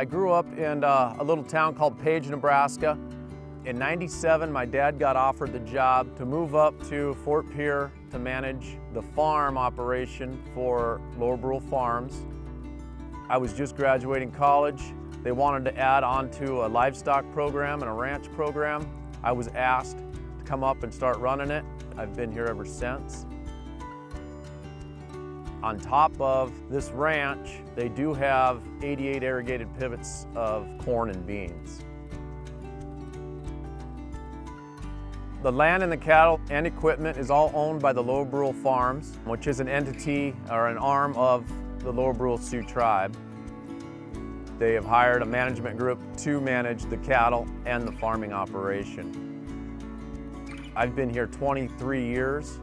I grew up in uh, a little town called Page, Nebraska. In 97, my dad got offered the job to move up to Fort Pierre to manage the farm operation for Lower Brule Farms. I was just graduating college. They wanted to add on to a livestock program and a ranch program. I was asked to come up and start running it. I've been here ever since. On top of this ranch, they do have 88 irrigated pivots of corn and beans. The land and the cattle and equipment is all owned by the Lower Brule Farms, which is an entity or an arm of the Lower Brule Sioux tribe. They have hired a management group to manage the cattle and the farming operation. I've been here 23 years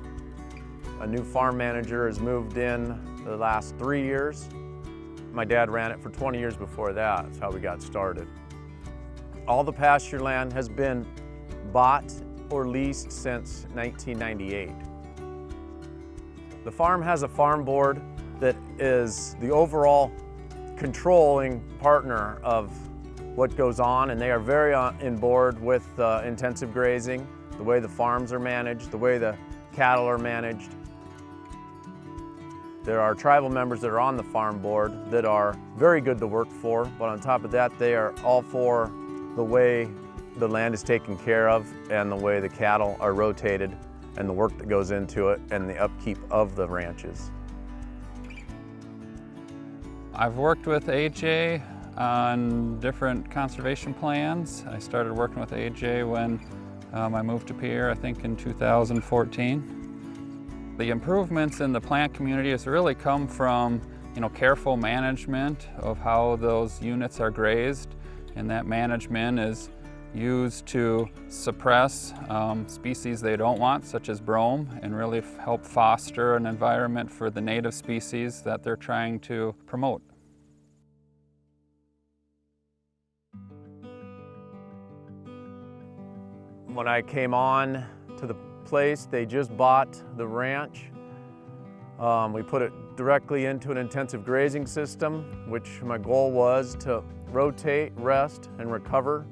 a new farm manager has moved in the last three years. My dad ran it for 20 years before that. That's how we got started. All the pasture land has been bought or leased since 1998. The farm has a farm board that is the overall controlling partner of what goes on and they are very on in board with uh, intensive grazing, the way the farms are managed, the way the cattle are managed, there are tribal members that are on the farm board that are very good to work for, but on top of that, they are all for the way the land is taken care of and the way the cattle are rotated and the work that goes into it and the upkeep of the ranches. I've worked with AJ on different conservation plans. I started working with AJ when um, I moved to Pierre, I think in 2014. The improvements in the plant community has really come from you know, careful management of how those units are grazed and that management is used to suppress um, species they don't want, such as brome, and really help foster an environment for the native species that they're trying to promote. When I came on to the place. They just bought the ranch. Um, we put it directly into an intensive grazing system, which my goal was to rotate, rest, and recover.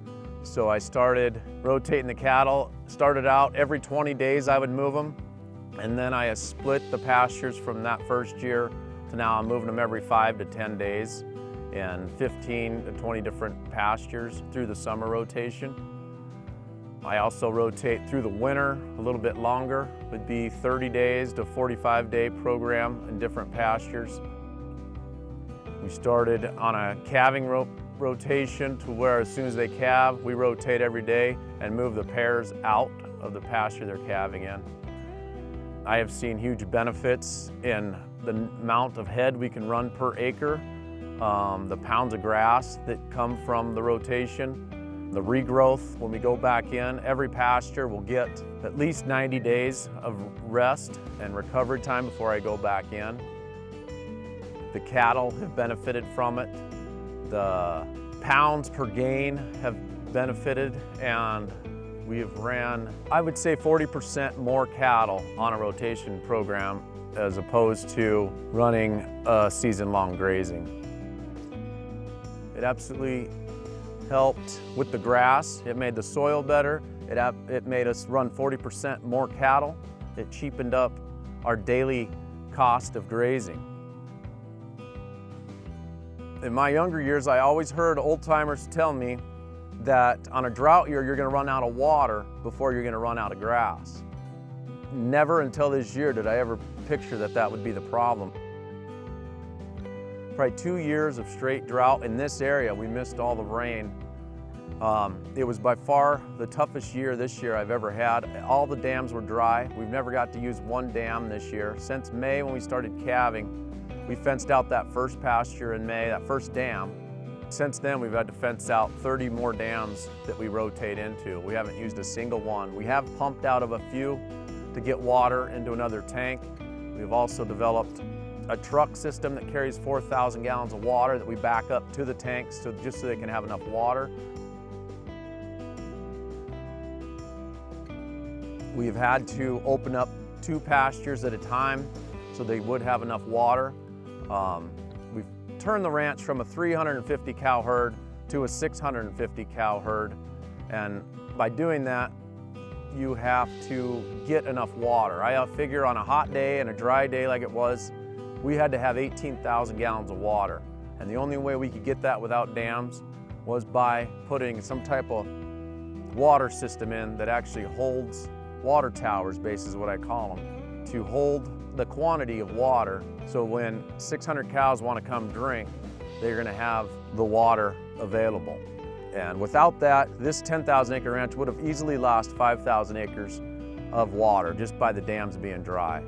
So I started rotating the cattle. Started out every 20 days I would move them. And then I split the pastures from that first year to now I'm moving them every five to 10 days in 15 to 20 different pastures through the summer rotation. I also rotate through the winter a little bit longer, would be 30 days to 45 day program in different pastures. We started on a calving ro rotation to where as soon as they calve, we rotate every day and move the pairs out of the pasture they're calving in. I have seen huge benefits in the amount of head we can run per acre, um, the pounds of grass that come from the rotation, the regrowth, when we go back in, every pasture will get at least 90 days of rest and recovery time before I go back in. The cattle have benefited from it. The pounds per gain have benefited and we have ran, I would say 40% more cattle on a rotation program as opposed to running a season-long grazing. It absolutely helped with the grass. It made the soil better. It, it made us run 40% more cattle. It cheapened up our daily cost of grazing. In my younger years, I always heard old timers tell me that on a drought year, you're gonna run out of water before you're gonna run out of grass. Never until this year did I ever picture that that would be the problem. Probably two years of straight drought in this area. We missed all the rain. Um, it was by far the toughest year this year I've ever had. All the dams were dry. We've never got to use one dam this year. Since May when we started calving, we fenced out that first pasture in May, that first dam. Since then, we've had to fence out 30 more dams that we rotate into. We haven't used a single one. We have pumped out of a few to get water into another tank. We've also developed a truck system that carries 4,000 gallons of water that we back up to the tanks so, just so they can have enough water. We've had to open up two pastures at a time so they would have enough water. Um, we've turned the ranch from a 350 cow herd to a 650 cow herd. And by doing that, you have to get enough water. I uh, figure on a hot day and a dry day like it was, we had to have 18,000 gallons of water. And the only way we could get that without dams was by putting some type of water system in that actually holds water towers, is what I call them, to hold the quantity of water so when 600 cows want to come drink, they're going to have the water available. And without that, this 10,000 acre ranch would have easily lost 5,000 acres of water just by the dams being dry.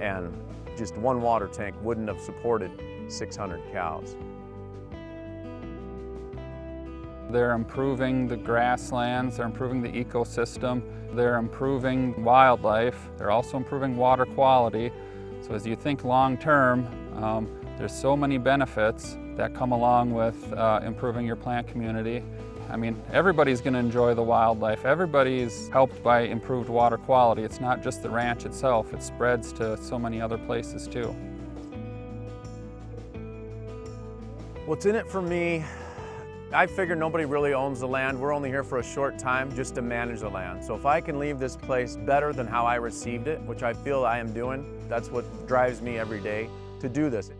And just one water tank wouldn't have supported 600 cows. They're improving the grasslands, they're improving the ecosystem, they're improving wildlife, they're also improving water quality. So as you think long term, um, there's so many benefits that come along with uh, improving your plant community. I mean, everybody's going to enjoy the wildlife. Everybody's helped by improved water quality. It's not just the ranch itself, it spreads to so many other places too. What's in it for me, I figure nobody really owns the land. We're only here for a short time just to manage the land. So if I can leave this place better than how I received it, which I feel I am doing, that's what drives me every day to do this.